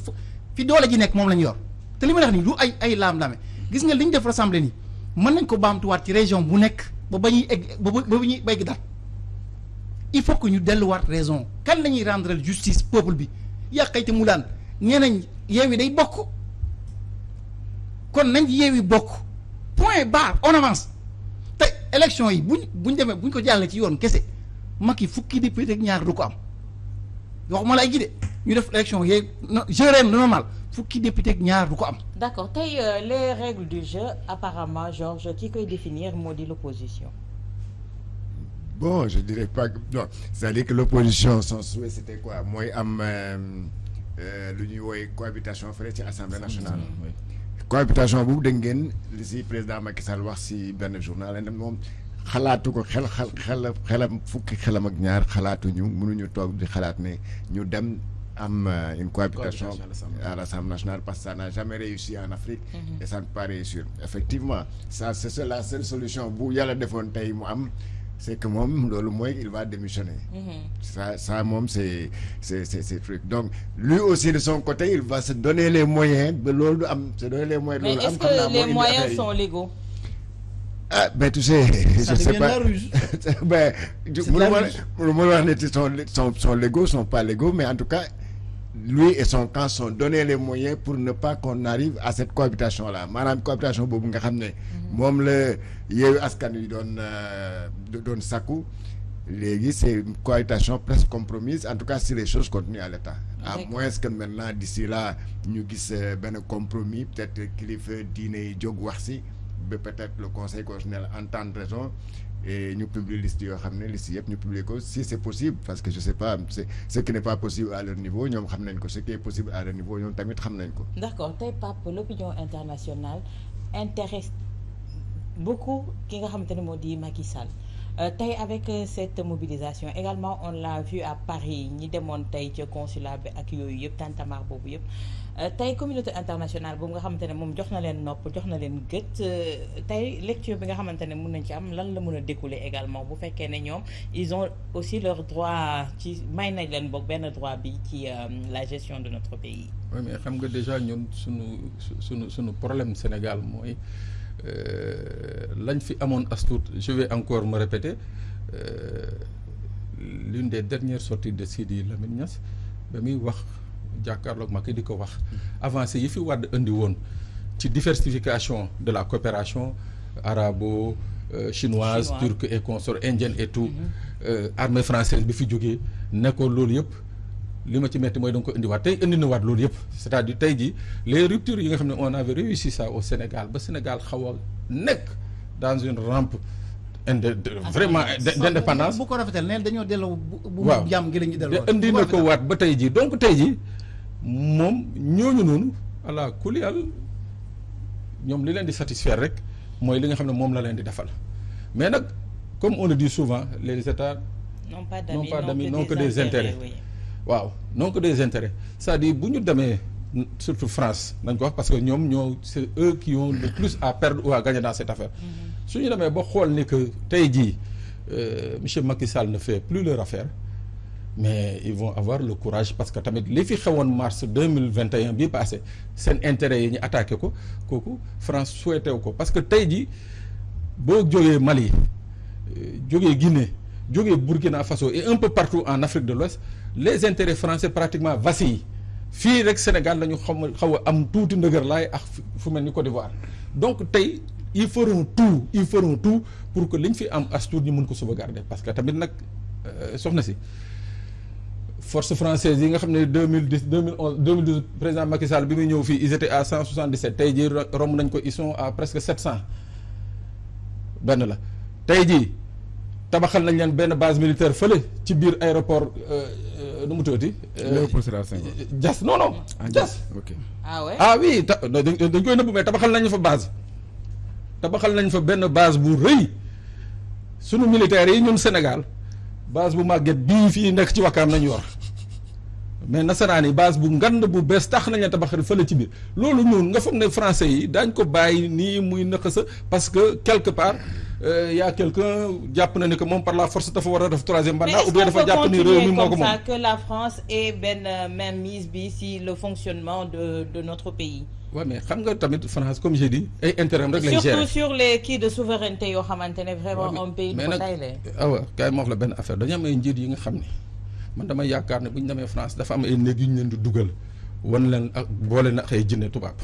fi doole ji nekk moom la ñu yor. Te li ma wax nii du ay ay laam-laame. Gis nga li ñu def rassemblée nii mën nañ ko baamtuwaat ci région bu nekk ba ba ñuy egg ba ba ñuy begg daal. Il faut que ñu delluwaat raison. Kan la ñuy rendre justice peuple bi? Yàqayti mu daan nee nañ yi day bokk. Nañ yeewi bokk. Point barre on avance. Te élection yi buñ buñ demee buñ ko jàllee ci yoon kese Macky fukki député ak ñaar du ko am. Waxuma la ay gi de ñu def élection yeeg no gérer normal fukki député ak ñaar du ko am. D'accord tey euh, les règles du jeu apparemment Georges ki koy définir moo di l'opposition? Bon, je dirais pas que non, c'est-à-dire que l'opposition son souhait c'était quoi? Mooy am euh, euh, lu ñuy woowee cohabitation fële ci assemblée nationale. Cohabitation boobu dégg ngeen li si président Macky Sall wax si benn journal ne moom xalaatu ko xel xel xel xelam fukki xelam ak ñaar xalaatuñu mënuñu toog di xalaat ne ñu dem am euh, une cohabitation à l'Assemblée. nationale parce que ça n'a jamais réussi en Afrique et ça ne peut pas réussir effectivement ça c'est la seule solution bu yàlla defoon tey mu am c'est que moom loolu mooy il va démissionner ça ça moom c'est c'est c'est c'est truc donc lui aussi de son côté il va se donner les moyens ba loolu du am se donner les moyens mais loolu am est-ce xam naa que les moyens sont légaux? ah ben tu sais Ça je sais pas la ruse. ben je C'est la mënu ma ruse. mënu ma wax ne sont sont sont légaux sont pas légaux mais en tout cas lui et son camp sont donné les moyens pour ne pas qu'on arrive à cette cohabitation là maanaam cohabitation boobu nga xam ne moom la yeewu askan wi doon euh, doon sakku léegi c'est une cohabitation presque compromise en tout cas si les choses continuent à l'état. À moins que maintenant d'ici là ñu gis euh, benn compromis peut-être kilifa diine yi jóg wax si ba peut-être le conseil constitutionnel entendre raison et ñu publier liste yoo xam ne si c'est possible parce que je sais pas ce qui n'est pas possible à leur niveau ñoom xam nañ ce qui est possible à leur niveau ñoom tamit xam nañ ko. internationale intéresse beaucoup ki nga xamante ne moo di Macky tey avec cette mobilisation également on l'a vu à Paris tey ca consulat yëpp tantamar tey communauté internationale boobu nga lecture également? Ils ont aussi leur droit ci droit ci la gestion de notre pays. oui mais xam nga déjà ñun suñu suñu suñu problème Sénégal tuut je vais encore me répéter euh, l'une des dernières sorties de Sidi Lamine Niass jàkkaarloog ma ki di ko wax. Avancé yi fi Wàdd indi woon ci diversification de la coopération arabo euh, chinoise Chinois. turque et consort indienne et tout euh, armée française bi fi jógee ne ko loolu yëpp li ma ci metti mooy da nga ko indiwaat tey indi na waat loolu yëpp. C'est-à-dire tey jii les ruptures yi nga xam ne on avait réussi ça au Sénégal ba Sénégal xaw a nekk dans une rampe inde de- vraiment d'indépendance. Bu ko rafetal neen dañoo delloo bu bu waaw. jàmm gi la ñuy delloo. Te indi na ko waat ba tey jii. Donc tey jii moom ñooñu noonu ala kuliyal ñoom li leen di satisfaire rek mooy li nga xam ne moom la leen di defal. Mais nag comme on le dit souvent les états non pas d'amis pas d'amis, non que des intérêts. waaw non que des intérêts. C'est-à-dire bu ñu demee surtout France nañ ko wax parce que ñoom ñoo c'est eux qui ont le plus à perdre ou à gagner dans cette affaire. Su ñu demee ba xool ni que tey jii euh, monsieur Macky Sall ne fait plus leur affaire mais ils vont avoir le courage parce que tamit li fi xewoon mars deux mille vingt et un bii passé seen intérêt yi ñu attaqué ko France souhaité wu ko. Parce que tey jii boo jógee Mali jógee Guinée jógee Burkina Faso et un peu partout en Afrique de l'Ouest les intérêts français pratiquement vacillent. Fii rek Sénégal la ñu xaw a xaw a am tuuti ndëgër laay ak fu- mel Côte d'Ivoire. Donc ils feront tout ils feront tout pour que liñ fi am as tuut ñu mun ko sauvegarder. Parce que tamit nag euh, soxna si force française yi nga xam ne deux mille dix deux mille onze deux mille douze président Macky Sall bi muy ñëw fii ils étaient à cent soixante dix sept tey jii ro- romb nañ ko ils sont à presque sept cent benn la tey jii tabaxal nañ leen benn base militaire fële ci biir aéroport euh, euh, nu mu tuddati? Léopold Sédar Senghor. Diass non non. Ah, Diass ok. ah ouais? Ah oui ta dañ dañ koy nëbbu mais tabaxal nañ fa base. tabaxal nañ fa benn base bu rëy sunu militaires yi ñun Sénégal base bu màgget bii fii nekk ci wakkaam nañu yor mais nasaraan yi base bu ngand bu bees tax nañ la tabaxal fële ci biir. Loolu ñun nga foog ne français yi daañ ko bàyyi nii muy nëq sa parce que quelque part euh, y a quelqu'un jàpp na ni que moom par la force dafa war a def troisième mais mandat est-ce ou bien dafa peut jàpp ni réew mi continuer moo ko comme moom? ça que la France ait benn bi si le fonctionnement de de notre pays? Waaw mais xam nga tamit France comme j'ai dit ay intérêt rek lay gérer. Surtout sur les kii de souveraineté yoo xamante ne vraiment un pays mais nag ma wax la benn affaire. Dañu am ay njiit yi nga xam ne man dama yaakaar ne bu ñu demee France dafa am ay néeg yu leen di dugal wan leen ak na ay jinne tubaab.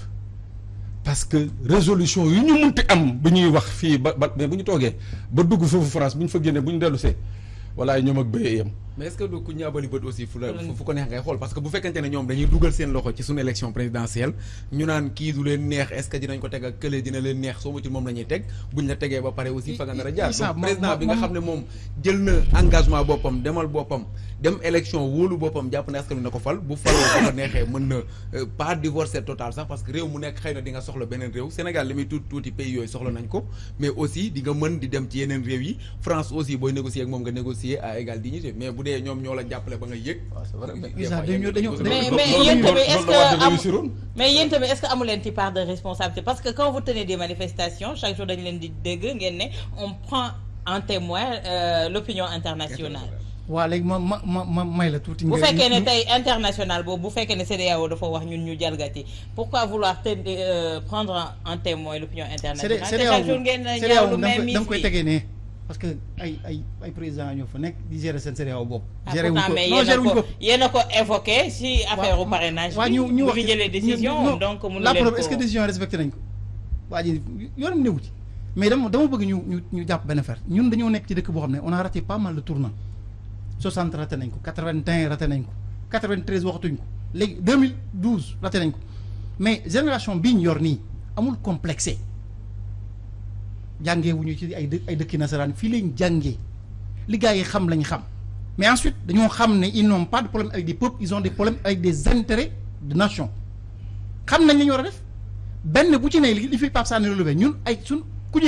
Parce que résolution yu ñu munti am bu ñuy wax fii ba ba mais bu ñu toogee ba France bu ñu fa bu ñu mais que du ku ñaabali bët aussi fu la fu ko neex ngay xool? Parce que bu fekkente ne ñoom dañuy dugal seen loxo ci suñu élection présidentielle ñu naan kii du leen neex est-ce que dinañ ko teg ak kële dina leen neex soo mutul moom la ñuy teg buñ la tegee ba pare aussi fa nga nar a jaar. Issa, donc ma- président ma- bi nga ma- xam ne moom jël na engagement boppam demal boppam dem élection wóolu boppam jàpp ne askan wi na ko fal bu faloo bu ko neexee mën na euh, pas divorcer total sax parce que réew mu nekk xëy na di nga soxla beneen réew. Sénégal li muy tuuti tuuti pays yooyu soxla nañ ko mais aussi di nga mën di dem ci yeneen réew yi. France aussi booy négocier ak moom nga négocier à égale dignité mais bu dee ñoom ñoo la jàppale ba nga yëg. Waaw c'est vrai mais mais yéen tamit est-ce loolu la Wade que am réussiroon. mais yéen tamit est-ce que amu leen ci part de responsabilité? Parce que quand vous tenez des manifestations chaque jour dañu leen di dégg ngeen ne on prend en témoin euh, l'opinion internationale. Waa léegi ma ma ma ma may la tuuti. bu nga- fekkee ne ñu- tey international boobu bu fekkee ne CEDEAO dafa wax ñun ñu jalgati pourquoi vouloir te euh, prendre en- témoin l'opinion internationale? CEDEAO CEDEAO da nga koy tegee ne parce que ay ay ay président ñoo fa nekk di gérer seen CEDEAO bopp. ah gérer ko. non gérer wuñ ko ko. yéen a ko évoqué si affaire u parrainage ñu ñu wax fi jëlee décision non, donc mënu la leen preuve ko est-ce que décision respecté nañ ko? Waa ji yoonam newu ci. Mais dama dama bëgg ñu ñu ñu jàpp benn affaire. Ñun dañoo nekk ci dëkk boo xam ne on a raté pas mal de tournants. 60 raté nañ ko 81 raté nañ ko 93 waxatuñ ko. Léegi 2012 raté nañ ko. Mais génération bii ñu yor nii amul complexé jàngee wuñu ci ay ay nasaraan lañ li gars mais ensuite ils n'ont pas de problème avec des peuples ils ont des problèmes avec des intérêts de nation. Xam nañ la def. Benn bu ci ne li fi ñun ay suñ ku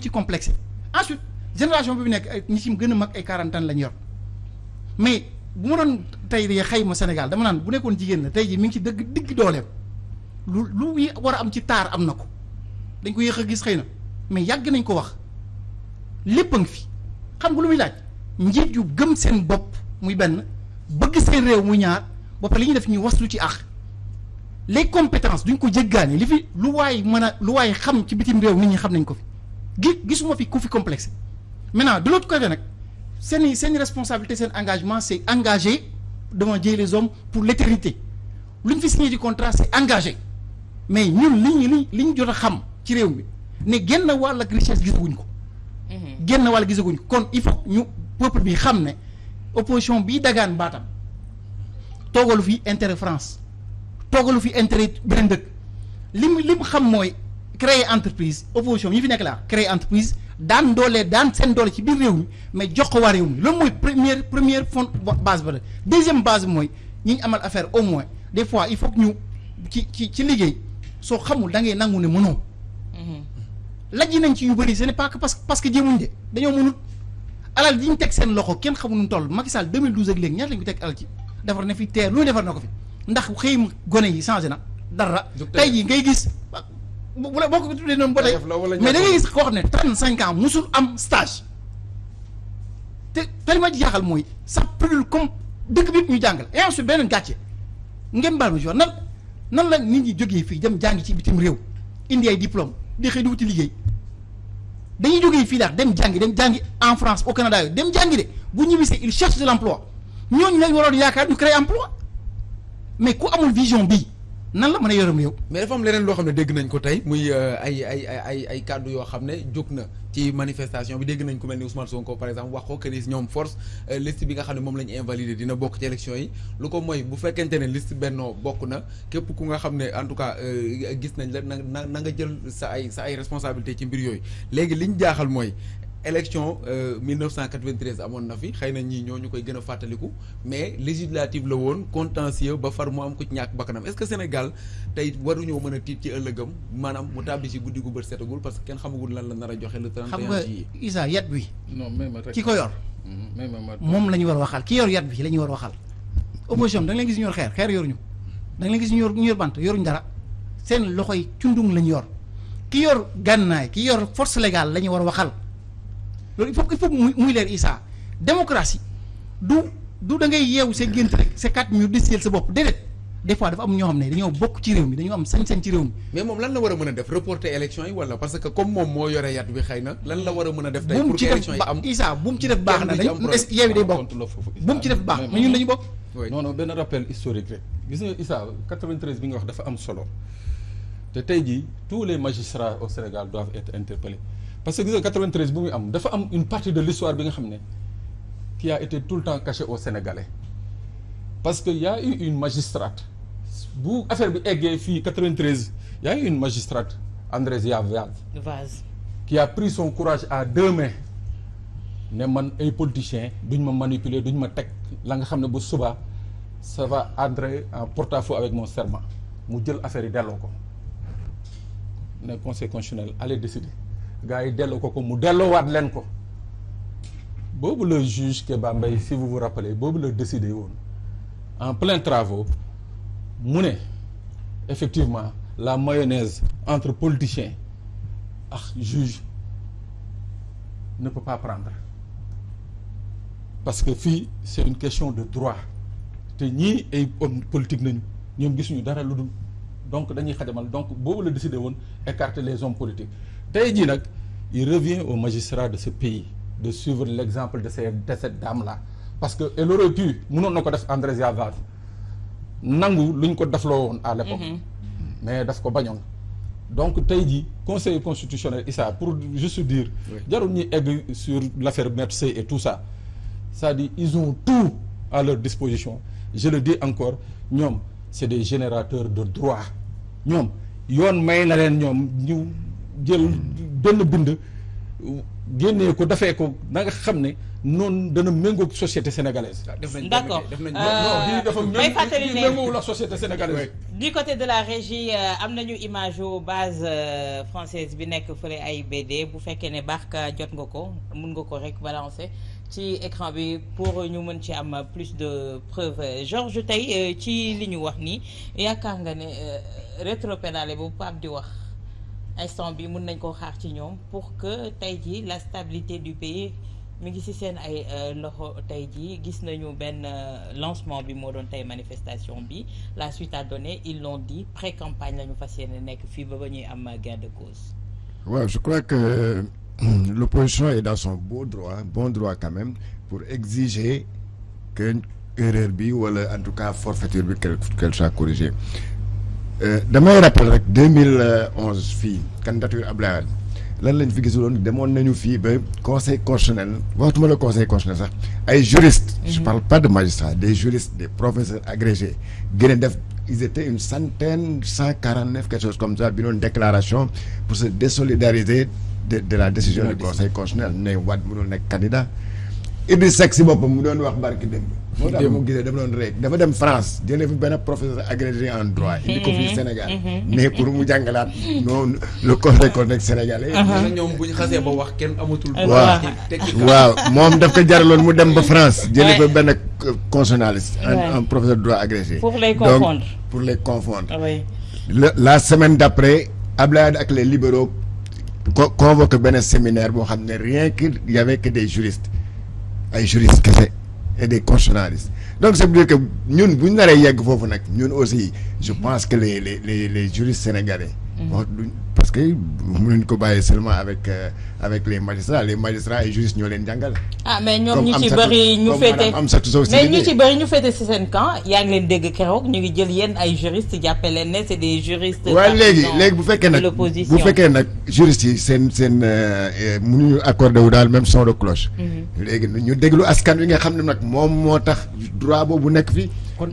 ci complexe. Ensuite génération bi nekk ñi ci mag ay quarante ans lañ yor. Mais bu ma doon tey de xayma Sénégal dama naan bu nekkoon jigéen la tey ji a mais yàgg nañ a ngi fi. xam nga lu muy laaj? njiit yu gëm seen muy les compétences duñ ko jéggaani li fi lu waay mën a lu xam ci bitim réew nit ñi xam nañ ko fi. gi gisuma fi ku fi complexe. maintenant de l'autre côté nag seen seen responsabilité seen engagement c'est engagé devant Dieu les hommes pour l'éternité. lu ñu fi signé ci contrat c'est engagé mais ñun li ñu li ñu xam ne genn wàll ak richesse gisaguñ ko. Genn wàll gisaguñ ko. kon il faut ñu peuple bi xam ne opposition bii dagaan baatam. toogalu fi intérêt France. toogalu fi intérêt beneen dëkk. li mu li mu xam mooy créer entreprise. opposition ñi fi nekk laa créer entreprise. daan doole daan seen doole ci biir réew mi mais jox ko waa réew mi. loolu mooy première première fond base ba la. deuxième base mooy ñi ñu amal affaire au moins des fois il faut que ñu ci ci ci liggéey. soo xamul da ngay nangu ne mënoo lajji nañ ci yu bëri ce n'est pas que parce que parce que jéemuñ de dañoo mënut alal ji ñu teg seen loxo kenn nu toll. Macky Sall 2012 ak léegi ñaata lañ ko teg alal ci? Defar na fi teer lu defar na ko fi. Ndax xëy gone yi changé na dara. Tey jii ngay gis bu la boo ko tuddee noonu ba tey mais da ngay gis koo xam ne trente cinq ans musul am stage. Te jaaxal mooy brûle comme dëkk bi ñu jàngal. Et ensuite beneen gàcce ngeen baal ma jox nan nan la nit ñi jógee fii dem jàngi ci bitim réew indi ay diplôme di xëy di wuti liggéey? En France au Canada yooyu dem de. Bu ñibbisee il cherche de l'emploi. Ñooñu lañ waroon yaakaar ñu créer emploi. Mais ku amul vision bii nan la mën a yoram yow. mais dafa am leneen loo xam ne dégg nañ ko tey muy ay ay ay ay kàddu yoo xam ne jóg na ci manifestation bi. Dégg nañ ku mel ni Ousmane Sonko par exemple wax ko que ni ñoom force liste bi nga xam ne moom la ñu dina bokk ci élection yi. Lu ko mooy bu fekkente ne liste bennoo bokk na képp ku nga xam ne en tout cas gis nañ la na na nga jël sa ay sa ay responsabilité ci mbir yooyu. Léegi liñ jaaxal mooy élection 1993 amoon na fi. Xëy na ñii ñoo ñu koy gën a fàttaliku. Mais législative la woon contentieux ba far mu am ko ci ñàkk bakkanam. Est-ce que Sénégal tey waruñoo mën a tiit ci ëllëgam? Maanaam mu tàbbi si guddi gu bët setagul parce que kenn xamagul lan la nar a joxe le 31 xam nga Isa yat bi non rek. ki ko yor ma moom la ñu war a waxal. Ki yor yat bi la ñu war a waxal. Opposition da nga leen gis ñu yor xeer xeer yoruñu. Da nga leen gis ñu yor ñu yor bant yoruñu dara. Seen loxoy cundung la ñu yor. Ki yor gànnaay ki yor force légale la ñu war a waxal loolu il faut il faut muy muy leer Issa démocratie du du da ngay yeewu sa gént rek sa minutes décider sa bopp déedéet des fois dafa am ñoo xam ne dañoo bokk ci réew mi dañoo am sañ-sañ ci réew mi. mais moom lan la war a mën a def reporter élection yi wala parce que comme moom moo yore yat bi xëy na lan la war a mën a def tey pour que élection yi am Issa bu mu ci def baax na yeewi day bokk? bu mu ci def baax. Mais ñun dañu bokk. Non non benn rappel historique rek. Gis nga Issa 93 bi nga wax dafa am solo. Te tey jii tous les magistrats au Sénégal doivent être interpellés. Parce que gis nga 93 bu muy am dafa am une partie de l'histoire bi nga xam ne qui a été tout le temps cachée aux Sénégalais. Parce que y a eu une magistrate bu affaire bi eggee fii 93 y a eu une magistrate Andrésia Vaz qui a pris son courage à deux mains ne man ay politiciens duñ ma manipuler duñ ma teg la nga xam ne bu subaa ça va entrer en porte-à-faux avec mon serment. Mu jël affaire yi delloo ko. Ne conseil constitutionnel allez décider gars yi delloo ko ko mu delloowaat leen ko. Boobu le juge Kéba Mbaye si vous vous rappelez boobu la décidé en plein travaux mu effectivement la mayonnaise entre politiciens ak juge ne peut pas prendre. Parce que c'est une question de droit. Te ñii ay hommes politique nañu donc dañuy xajamal. Donc boobu les hommes politiques tey jii nag il revient aux magistrats de ce pays de suivre l'exemple de ces de cette dame là parce que elle aurait pu mënoon na ko def Andrésia Vaz nangu luñ ko defloo woon à l'époque. Mais daf ko bañoon. Donc tey jii conseil constitutionnel Issa pour juste dire jarul ñuy egg sur l'affaire Maître Sèye et tout ça. C'est-à-dire ils ont tout à leur disposition. Je le dis encore ñoom c'est des générateurs de droit. Ñoom yoon may na leen ñoom ñu jël benn bind génnee ko dafee ko na nga xam ne noonu dana méngoog société sénégalaise. def nañ D'accord. def nañ non bii dafa may fàttali mé ne- méngoog la société sénégalaise. du côté de la régie euh, am nañu image yu base euh, française bi nekk fële AIBD bu fekkee ne Barka jot nga ko mun nga ko rek balancer ci écran bi pour ñu mën ci am plus de preuves Georges tey euh, ci li ñu wax nii yaakaar nga ne rétropédalé bu Pape di wax instant bi mun nañ koo xaar ci ñoom pour que tey jii la stabilité du pays mi ngi ci seen ay euh, loxo tey jii gis nañu benn euh, lancement bi moo doon tey manifestation bi la suite a donné ils l'ont dit pré-campagne la ñu fas yéene nekk fii ba ba ñuy am gain de cause. Ouais, je crois que l'opposition est dans son beau droit, bon droit quand même, pour exiger que erreur bi wala en tout cas forfaiture bi qu'elle qu'elle soit corrigée. Euh, damay rappel rek 2011 fii candidature Abdoulaye Wade. Lan lañ fi gisuloon demoon nañu fii ba conseil constitutionnel waxtuma la conseil constitutionnel sax ay juristes. je parle pas de magistrats des juristes des professeurs agrégés. Gën a def ils étaient une centaine cent quarante neuf quelque chose comme ça bi doon déclaration pour se désolidariser de de la décision du conseil constitutionnel. Ne Wade mënul nekk candidat. Idriss Seck si boppam mu doon wax barki démb moo tax mu gisee dafa doon rek dafa dem France jëlee fi benn professeur agrégé en droit indi ko fii Sénégal. Mais pour mu jàngalaat noonu le sénégalais. Na ñoom bu ñu xasee ba wax kenn amatul. Waaw. waaw moom daf ko jaraloon mu dem ba France jëlee fa benn constitutionnaliste un, professeur de droit agrégé. Pour les Donc, confondre. pour les confondre. Oui. la semaine d'après Wade ak les libéraux co convoqué benn séminaire boo xam ne rien que y avait que des juristes. Ay juristes kese et des constitutionnalistes. Donc ça veut dire que nag ñun aussi je pense que les les duñ parce que mënuñ ko bàyyi seulement avec euh, avec les magistrats les magistrats et juristes ñoo leen jàngal. ah mais ñoom Comme ñu ci bëri ñu féete mais ñu Sidibé. ci bëri ñu féete ci seen camp yaa ngi leen dégg keroog ñu ngi jël yéen ay juristes jàppe leen ne c'est des juristes. waaye léegi léegi bu fekkee nag bu fekkee nag juristes yi seen seen mënuñu accordé wu daal même son de cloche. léegi ñu déglu askan wi nga xam ne nag moom moo tax droit boobu nekk fi.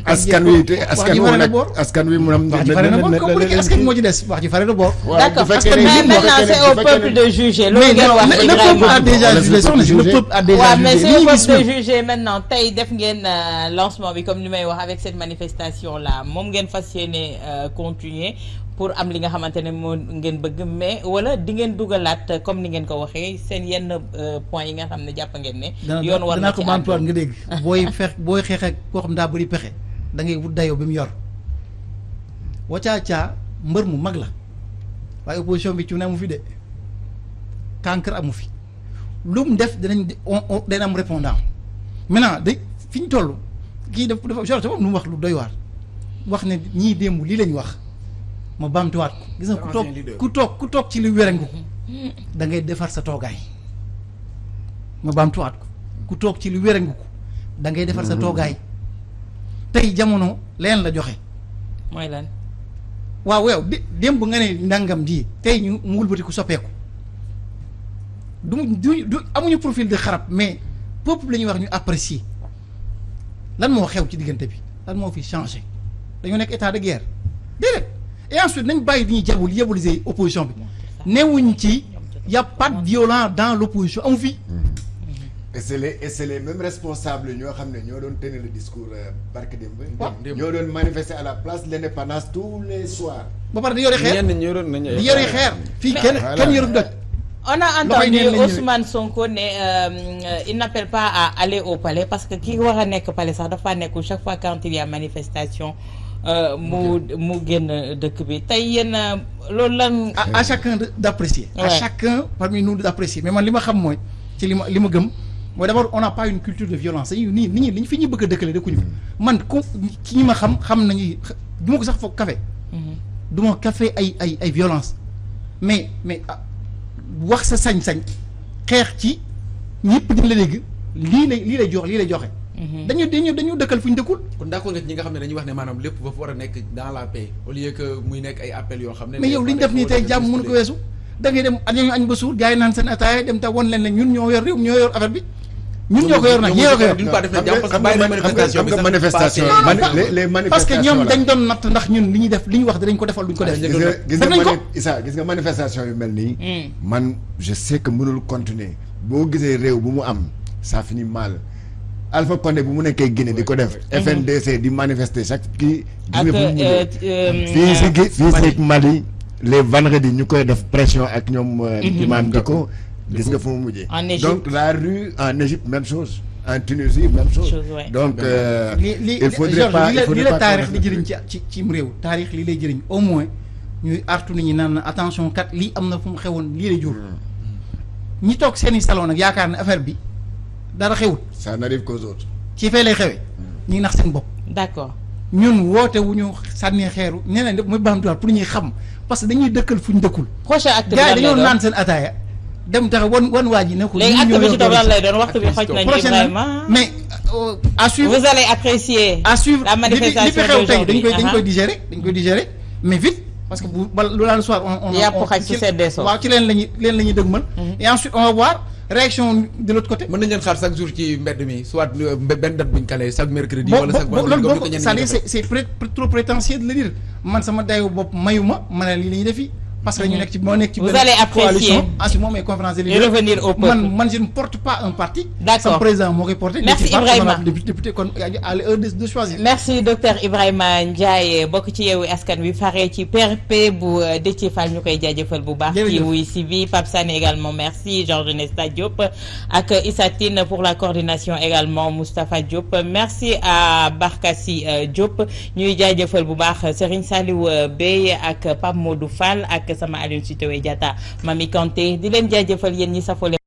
Askan wi te askan wi nag askan wi mu am. wax ji fare na boor comme bu nekkee askan moo ci des? Wax ji fare na boor. waaw D'accord parce que maintenant c'est au peuple de juger. loolu ngeen wax le peuple a déjà jugé c'est soxna si le jugé. peuple a déjà waaw mais jugé c'est au peuple de juger maintenant tey def ngeen euh, lancement bi comme ni may wax avec cette manifestation là moom ngeen fas yéene euh, continuer pour am li nga xamante ne moo ngeen bëgg mais wala di ngeen dugalaat comme ni ngeen ko waxee seen yenn euh, points yi nga xam ne jàpp ngeen ne. yoon war na ko bantuwaat àddu. nga dégg. Booy fex booy xeex ak koo xam daa bëri pexe da ngay wut dayoo bi mu yor. Wacaacaa mbër mu mag la waaye opposition bi ci ne amu fi de cancre amu fi. Lu mu def dinañ di- on on dana am répondant. Maintenant de fi ñu toll kii daf dafa lu mu wax lu doy waar. Wax ne ñii démb lii lañ wax ma bamtuwaat ko gis nga ku toog ku toog ku toog ci li wérangu da ngay defar sa toogaay ma baamtuwaat ko ku. Toog ci lu wérangu ko da ngay defar sa toogaay tey jamono leen la joxe. Mooy lan. waaw dé démb nga ne ndàngam di tey ñu mu wëlbati ku soppeeku. Du du du amuñu profil de xarab mais peuple la ñuy wax ñu apprécier. Lan moo xew ci diggante bi? Lan moo fi changé? Dañoo nekk état de guerre. Déedéet et ensuite nañ bàyyi di ñuy jabul diaboliser opposition bi. Newuñ ci y a pas de violent dans l'opposition amu fi. Et c'est les et c'est les mêmes responsables ñoo xam ne ñoo doon tenir le discours euh, barke démb. ñoo doon manifester à la place de l'indépendance tous les soirs. ba pare di yore xeer. Ñenn yoroon nañu di yore xeer. fii kenn On a entendu. Ousmane Sonko ne euh, il n'appelle pas à aller au palais parce que ki war a nekk palais sax dafa nekkul chaque fois quand il y a manifestation mu mu génn dëkk bi. Tey yéen euh, loolu lan. à, à chacun d'apprécier. À chacun parmi nous d'apprécier. Mais man li ma xam mooy ci li ma li ma gëm mooy d'abord on n'a pas une culture de violence. Dañuy nii nit ñi li ñu fi ñu bëgg a dëkkale dëkkuñu fi. Man ku ci ñi ma xam xam nañu du ma ko sax foog café. Du ma café ay ay ay violence. Mais mais ah, wax sa sañ-sañ xeex ci ñëpp di la dégg. Lii lay lii lay jox lii lay joxe dañu dañu dañu dëkkal fu ñu dëkkul. Kon d'accord nga ñi nga xam ne dañuy wax ne maanaam lépp ba fa war a nekk dans la paix au lieu que muy nekk ay appels yoo xam ne. mais yow li ñu def nii tey jàmm mënu ko weesu. Da ngay dem añu añ ba suur gars yi naan seen ataaya dem te won leen ne ñun ñoo yor réew ñoo yor affaire bi. Ñun ñoo ko yor nag ñoo ko yor. Xam nga manifestation parce que ñoom dañ doon natt ndax ñun li ñuy def li ñu wax dinañ ko defal duñ ko def. Gis nga gis nga Issa gis manifestation yu mel nii. man je sais que mënul continuer. Boo gisee réew bu mu am ça finit mal. Alpha Condé bu mu nekkee Guinée di ko def. FNDC di manifester chaque kii. ak euh, euh, fii si gi fii si Mali les vendredis ñu koy def pression ak ñoom. euh, imam Dicko gis nga fu mu mujjee. En Égypte. donc la rue en Égypte même chose en Tunisie même chose. Donc euh, il faudrait pas li il la faudrait la pas taarix qu'on di def- jëriñ ci ci cim réew taarix li lay jëriñ au moins ñuy artu nit ñi naan na attention kat lii am na fu mu xewoon lii lay jur. ñi toog seeni salon nag yaakaar ne affaire bi dara xewut ça n'arrive qu'aux autres. ci fee lay xewee ñu ngi nax seen bopp. d'accord ñun woote wu ñu sànnee xeeru muy baamtuwaat pour ñuy xam parce que dañuy dëkkal fu ñu dëkkul. prochain acte bi gars lan yi lay dañoo doon? naan seen ataaya dem tax wan wan waa ji ne ko. léegi ñun acte ñoo bi yor ci topp lan doole lay doon? Waxtu bi xoj nañu prochaine Ibrahima mais euh, à suivre vous allez apprécier à suivre la li fi manifestation xew tey dañ d'aujourd'hui koy dañ aha. koy digérer dañ koy digérer mais vite parce que bu bal lu laan soir on on Yàpp on- xaj su ci- seddee soo. waaw ci leen lañuy leen la ñuy dëgmal et ensuite on va voir réaction de l'autre côté? Mën nañ leen xaar chaque jour ci mbedd mi soit euh, benn date buñ kale chaque mercredi wala chaque vendredi comme ni ko ñenn ñi c'est trop prétentieux de le dire. Man sama dayu bopp mayu ma ma ne lii la ñuy def fii parce que ñu nekk ci moo nekk ci Vous allez apprécier. ensuite moom ay conférence de Et leaders. revenir au peuple. man man je ne porte pas un parti D'accord. sama président moo koy porté Merci Ibrahima. député kon à l'heure de choisir merci docteur Ibrahima Ndiaye bokk ci yeewu askan wi faree ci PRP bu euh, Déthié Fall ñu koy jaajëfal bu baax. ci wuy si bi Pape Sané également merci Georges Nesta Diop ak Issa Tine pour la coordination également Moustapha Diop merci à Barkassi euh, Diop ñuy jaajëfal bu baax Serigne Saliou euh, Bey ak Pape Modou Fall ak sama Aliou Sitoé Diatta Mami Kanté di leen jaajëfal yéen ñi safoo